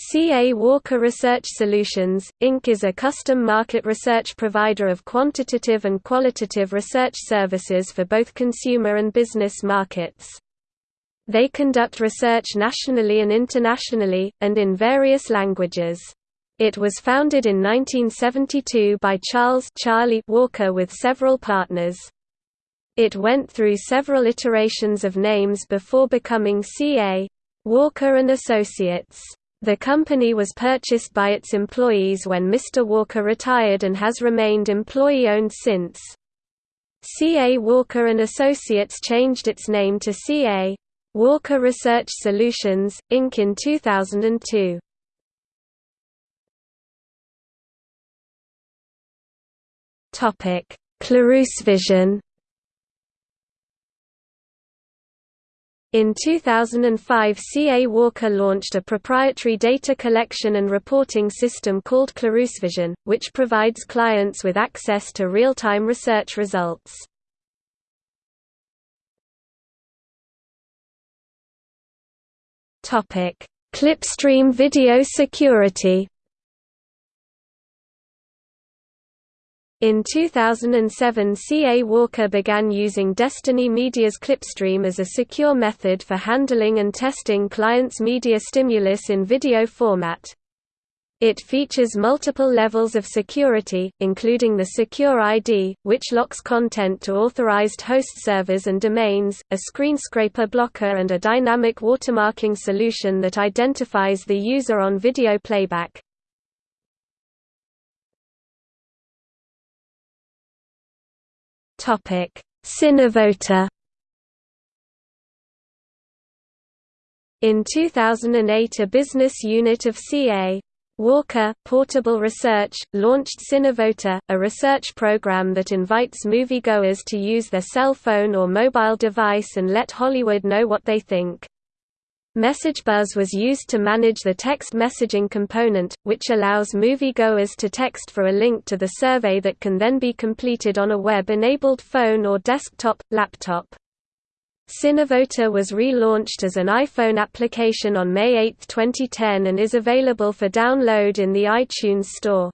CA Walker Research Solutions, Inc. is a custom market research provider of quantitative and qualitative research services for both consumer and business markets. They conduct research nationally and internationally, and in various languages. It was founded in 1972 by Charles Charlie Walker with several partners. It went through several iterations of names before becoming CA. Walker and Associates. The company was purchased by its employees when Mr. Walker retired and has remained employee-owned since. CA Walker & Associates changed its name to CA. Walker Research Solutions, Inc. in 2002. ClarousVision In 2005 C.A. Walker launched a proprietary data collection and reporting system called ClarousVision, which provides clients with access to real-time research results. Clipstream video security In 2007 C.A. Walker began using Destiny Media's Clipstream as a secure method for handling and testing clients' media stimulus in video format. It features multiple levels of security, including the Secure ID, which locks content to authorized host servers and domains, a screen scraper blocker and a dynamic watermarking solution that identifies the user on video playback. Cinevota. In 2008 a business unit of CA Walker, Portable Research, launched Cinevota, a research program that invites moviegoers to use their cell phone or mobile device and let Hollywood know what they think. MessageBuzz was used to manage the text messaging component, which allows moviegoers to text for a link to the survey that can then be completed on a web-enabled phone or desktop, laptop. Cinevota was relaunched as an iPhone application on May 8, 2010 and is available for download in the iTunes Store.